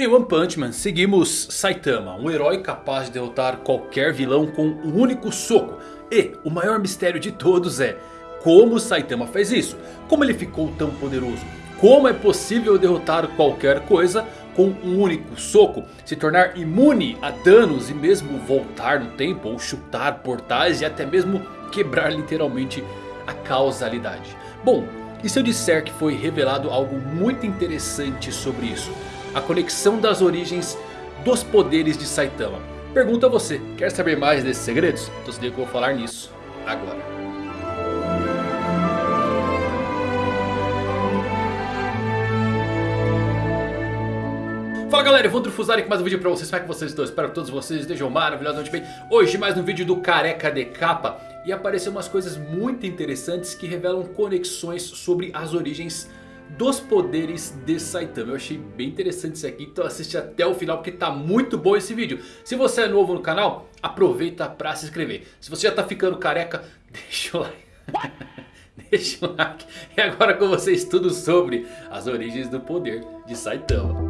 Em One Punch Man seguimos Saitama, um herói capaz de derrotar qualquer vilão com um único soco. E o maior mistério de todos é como Saitama fez isso, como ele ficou tão poderoso. Como é possível derrotar qualquer coisa com um único soco, se tornar imune a danos e mesmo voltar no tempo ou chutar portais e até mesmo quebrar literalmente a causalidade. Bom, e se eu disser que foi revelado algo muito interessante sobre isso? A conexão das origens dos poderes de Saitama. Pergunta a você, quer saber mais desses segredos? Então se liga que eu vou falar nisso agora. Fala galera, eu vou Fusari com mais um vídeo pra vocês, como é que vocês estão? Espero que todos vocês estejam maravilhosamente bem Hoje mais um vídeo do Careca de Capa E apareceram umas coisas muito interessantes que revelam conexões sobre as origens dos poderes de Saitama. Eu achei bem interessante isso aqui, então assiste até o final porque tá muito bom esse vídeo. Se você é novo no canal, aproveita pra se inscrever. Se você já tá ficando careca, deixa o like. deixa o like. E agora com vocês tudo sobre as origens do poder de Saitama.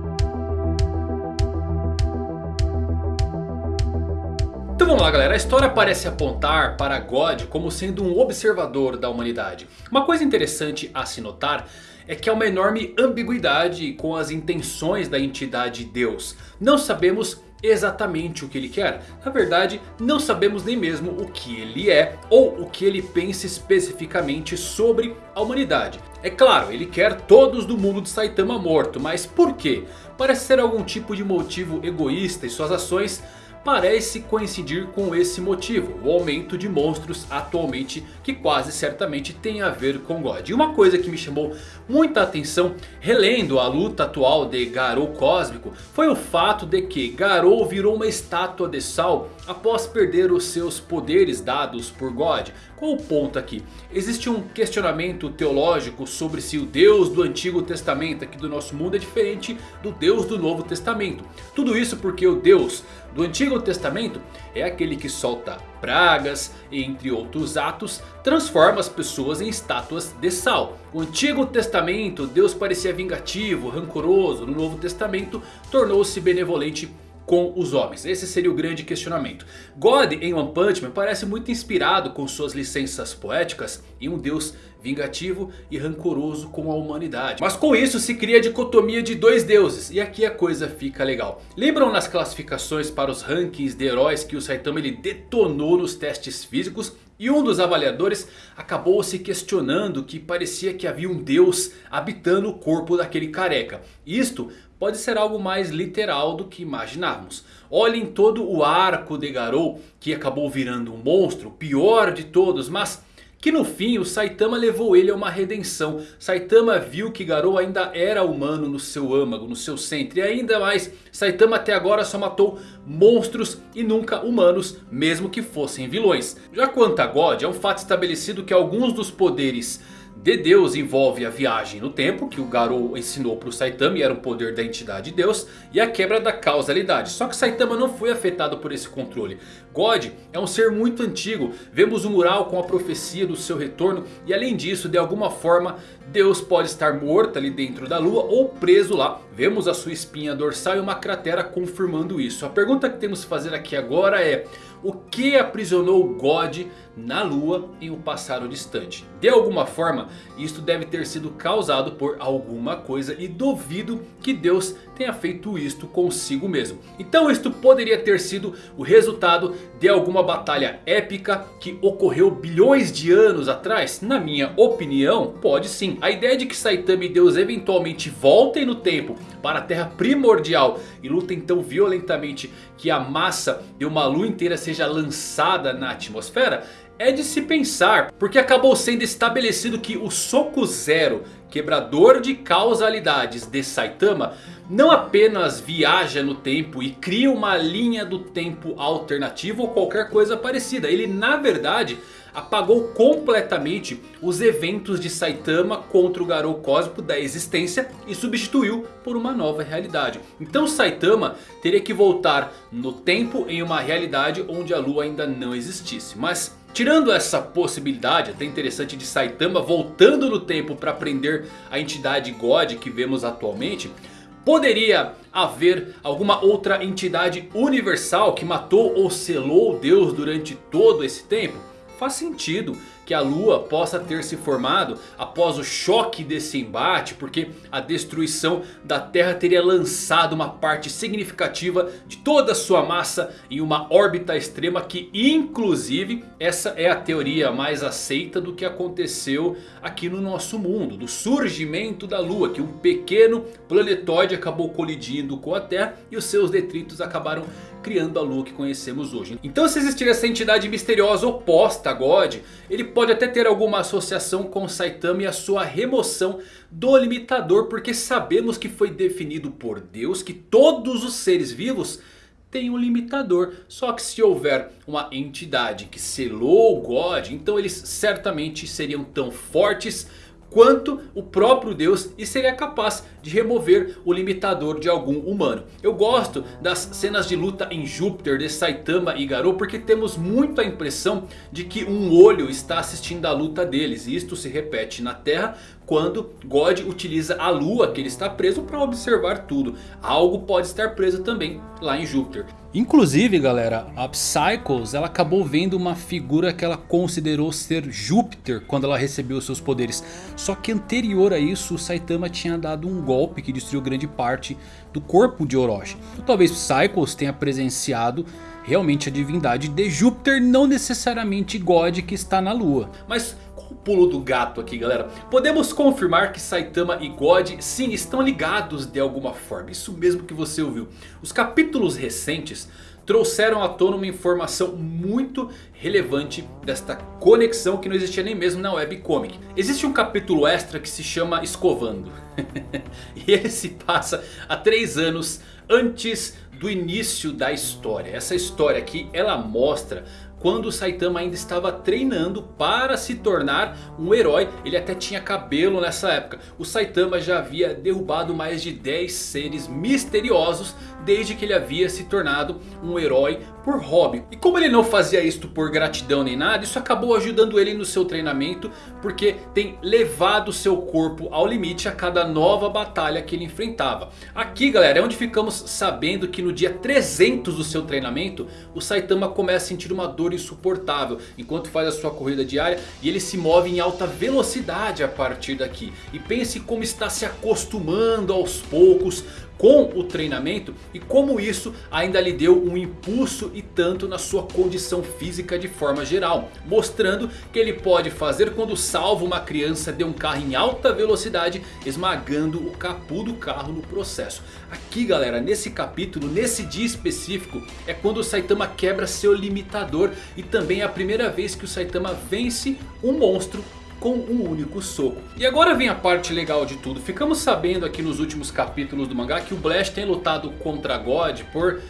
Vamos lá galera, a história parece apontar para God como sendo um observador da humanidade. Uma coisa interessante a se notar é que há uma enorme ambiguidade com as intenções da entidade Deus. Não sabemos exatamente o que ele quer. Na verdade, não sabemos nem mesmo o que ele é ou o que ele pensa especificamente sobre a humanidade. É claro, ele quer todos do mundo de Saitama morto, mas por quê? Parece ser algum tipo de motivo egoísta e suas ações parece coincidir com esse motivo. O aumento de monstros atualmente que quase certamente tem a ver com God. E uma coisa que me chamou muita atenção relendo a luta atual de Garou Cósmico. Foi o fato de que Garou virou uma estátua de sal após perder os seus poderes dados por God. Qual o ponto aqui? Existe um questionamento teológico sobre se o Deus do Antigo Testamento aqui do nosso mundo é diferente do Deus do Novo Testamento. Tudo isso porque o Deus do Antigo Testamento é aquele que solta pragas, entre outros atos, transforma as pessoas em estátuas de sal. O Antigo Testamento, Deus parecia vingativo, rancoroso, no Novo Testamento tornou-se benevolente com os homens? Esse seria o grande questionamento. God em One Punch Man parece muito inspirado com suas licenças poéticas em um deus vingativo e rancoroso com a humanidade. Mas com isso se cria a dicotomia de dois deuses. E aqui a coisa fica legal. Lembram nas classificações para os rankings de heróis que o Saitama ele detonou nos testes físicos? E um dos avaliadores acabou se questionando que parecia que havia um deus habitando o corpo daquele careca. Isto pode ser algo mais literal do que imaginávamos. Olhem todo o arco de Garou que acabou virando um monstro, pior de todos, mas que no fim o Saitama levou ele a uma redenção. Saitama viu que Garou ainda era humano no seu âmago, no seu centro. E ainda mais, Saitama até agora só matou monstros e nunca humanos, mesmo que fossem vilões. Já quanto a God, é um fato estabelecido que alguns dos poderes de Deus envolve a viagem no tempo, que o Garou ensinou para o Saitama e era um poder da entidade Deus, e a quebra da causalidade. Só que Saitama não foi afetado por esse controle. God é um ser muito antigo, vemos o um mural com a profecia do seu retorno e além disso, de alguma forma, Deus pode estar morto ali dentro da lua ou preso lá. Vemos a sua espinha dorsal e uma cratera confirmando isso. A pergunta que temos que fazer aqui agora é... O que aprisionou God na lua em um passado distante? De alguma forma, isto deve ter sido causado por alguma coisa e duvido que Deus tenha feito isto consigo mesmo. Então isto poderia ter sido o resultado de alguma batalha épica que ocorreu bilhões de anos atrás? Na minha opinião, pode sim. A ideia de que Saitama e Deus eventualmente voltem no tempo para a Terra primordial e lutem tão violentamente que a massa de uma lua inteira seja lançada na atmosfera é de se pensar, porque acabou sendo estabelecido que o Soco Zero, quebrador de causalidades de Saitama, não apenas viaja no tempo e cria uma linha do tempo alternativo ou qualquer coisa parecida. Ele na verdade apagou completamente os eventos de Saitama contra o Garou Cósmico da existência e substituiu por uma nova realidade. Então Saitama teria que voltar no tempo em uma realidade onde a lua ainda não existisse. Mas Tirando essa possibilidade até interessante de Saitama voltando no tempo para prender a entidade God que vemos atualmente. Poderia haver alguma outra entidade universal que matou ou selou Deus durante todo esse tempo? Faz sentido que a lua possa ter se formado após o choque desse embate. Porque a destruição da terra teria lançado uma parte significativa de toda a sua massa em uma órbita extrema. Que inclusive essa é a teoria mais aceita do que aconteceu aqui no nosso mundo. Do surgimento da lua. Que um pequeno planetoide acabou colidindo com a terra e os seus detritos acabaram criando a lua que conhecemos hoje. Então se existir essa entidade misteriosa oposta a God, ele pode até ter alguma associação com Saitama e a sua remoção do limitador. Porque sabemos que foi definido por Deus que todos os seres vivos têm um limitador. Só que se houver uma entidade que selou o God, então eles certamente seriam tão fortes quanto o próprio Deus e seria capaz de remover o limitador de algum humano. Eu gosto das cenas de luta em Júpiter de Saitama e Garou porque temos muito a impressão de que um olho está assistindo a luta deles. E isto se repete na Terra quando God utiliza a lua que ele está preso para observar tudo. Algo pode estar preso também lá em Júpiter. Inclusive galera, a Psychos ela acabou vendo uma figura que ela considerou ser Júpiter quando ela recebeu seus poderes. Só que anterior a isso o Saitama tinha dado um golpe que destruiu grande parte do corpo de Orochi. Então, talvez Psychos tenha presenciado realmente a divindade de Júpiter, não necessariamente God que está na lua. Mas o pulo do gato aqui galera? Podemos confirmar que Saitama e God sim estão ligados de alguma forma. Isso mesmo que você ouviu. Os capítulos recentes trouxeram à tona uma informação muito relevante desta conexão que não existia nem mesmo na webcomic. Existe um capítulo extra que se chama Escovando. e ele se passa há três anos antes do início da história. Essa história aqui ela mostra quando o Saitama ainda estava treinando para se tornar um herói. Ele até tinha cabelo nessa época. O Saitama já havia derrubado mais de 10 seres misteriosos desde que ele havia se tornado um herói por hobby. E como ele não fazia isto por gratidão nem nada, isso acabou ajudando ele no seu treinamento. Porque tem levado seu corpo ao limite a cada nova batalha que ele enfrentava. Aqui galera é onde ficamos sabendo que no dia 300 do seu treinamento, o Saitama começa a sentir uma dor insuportável. Enquanto faz a sua corrida diária e ele se move em alta velocidade a partir daqui. E pense como está se acostumando aos poucos com o treinamento e como isso ainda lhe deu um impulso e tanto na sua condição física de forma geral. Mostrando que ele pode fazer quando salva uma criança de um carro em alta velocidade esmagando o capô do carro no processo. Aqui galera, nesse capítulo, nesse dia específico é quando o Saitama quebra seu limitador e também é a primeira vez que o Saitama vence um monstro com um único soco. E agora vem a parte legal de tudo. Ficamos sabendo aqui nos últimos capítulos do mangá que o Blast tem lutado contra God por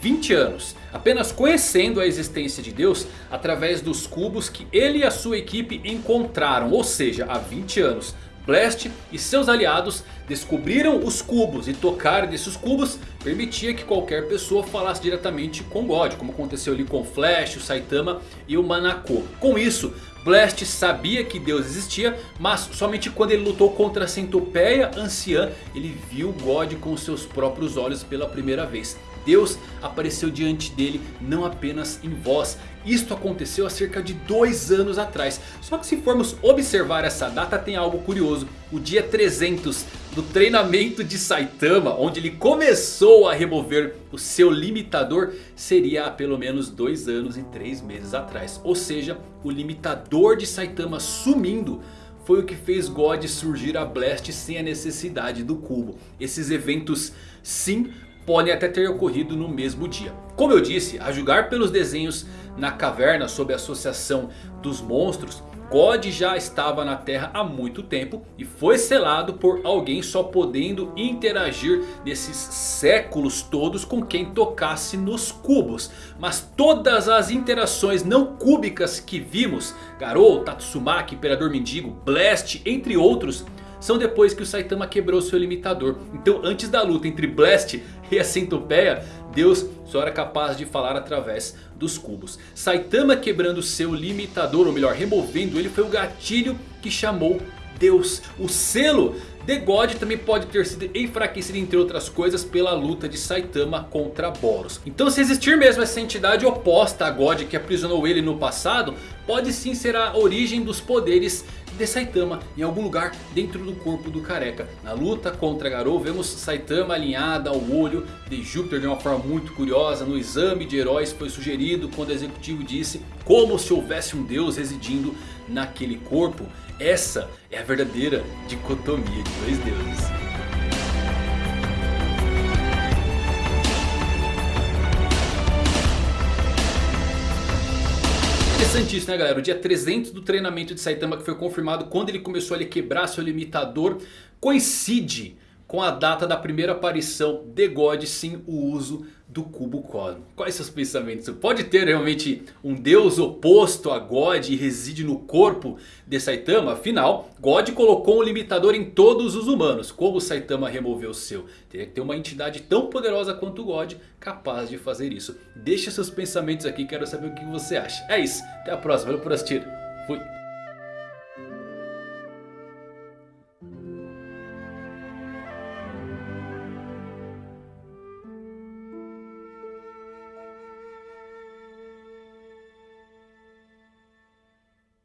20 anos. Apenas conhecendo a existência de Deus através dos cubos que ele e a sua equipe encontraram. Ou seja, há 20 anos. Blast e seus aliados descobriram os cubos e tocar desses cubos permitia que qualquer pessoa falasse diretamente com God. Como aconteceu ali com Flash, o Saitama e o Manako. Com isso Blast sabia que Deus existia, mas somente quando ele lutou contra a centopeia anciã, ele viu God com seus próprios olhos pela primeira vez. Deus apareceu diante dele não apenas em voz. Isto aconteceu há cerca de dois anos atrás. Só que se formos observar essa data tem algo curioso. O dia 300 do treinamento de Saitama, onde ele começou a remover o seu limitador, seria há pelo menos dois anos e três meses atrás. Ou seja, o limitador de Saitama sumindo foi o que fez God surgir a Blast sem a necessidade do cubo. Esses eventos sim podem até ter ocorrido no mesmo dia. Como eu disse, a julgar pelos desenhos na caverna sob a associação dos monstros, God já estava na Terra há muito tempo e foi selado por alguém só podendo interagir nesses séculos todos com quem tocasse nos cubos. Mas todas as interações não cúbicas que vimos, Garou, Tatsumaki, Imperador Mendigo, Blast, entre outros são depois que o Saitama quebrou seu limitador. Então antes da luta entre Blast e a centopeia, Deus só era capaz de falar através dos cubos. Saitama quebrando seu limitador, ou melhor, removendo ele, foi o gatilho que chamou Deus. O selo The God também pode ter sido enfraquecido entre outras coisas pela luta de Saitama contra Boros. Então se existir mesmo essa entidade oposta a God que aprisionou ele no passado, pode sim ser a origem dos poderes de Saitama em algum lugar dentro do corpo do careca. Na luta contra Garou vemos Saitama alinhada ao olho de Júpiter de uma forma muito curiosa. No exame de heróis foi sugerido quando o executivo disse como se houvesse um deus residindo naquele corpo. Essa é a verdadeira dicotomia de dois deuses. Interessante isso né galera, o dia 300 do treinamento de Saitama que foi confirmado quando ele começou a quebrar seu limitador coincide com a data da primeira aparição de God sim o uso do cubo cósmico. Quais seus pensamentos? Pode ter realmente um deus oposto a God e reside no corpo de Saitama? Afinal, God colocou um limitador em todos os humanos. Como Saitama removeu o seu? Teria que ter uma entidade tão poderosa quanto God capaz de fazer isso. Deixe seus pensamentos aqui, quero saber o que você acha. É isso, até a próxima, valeu por assistir. Fui.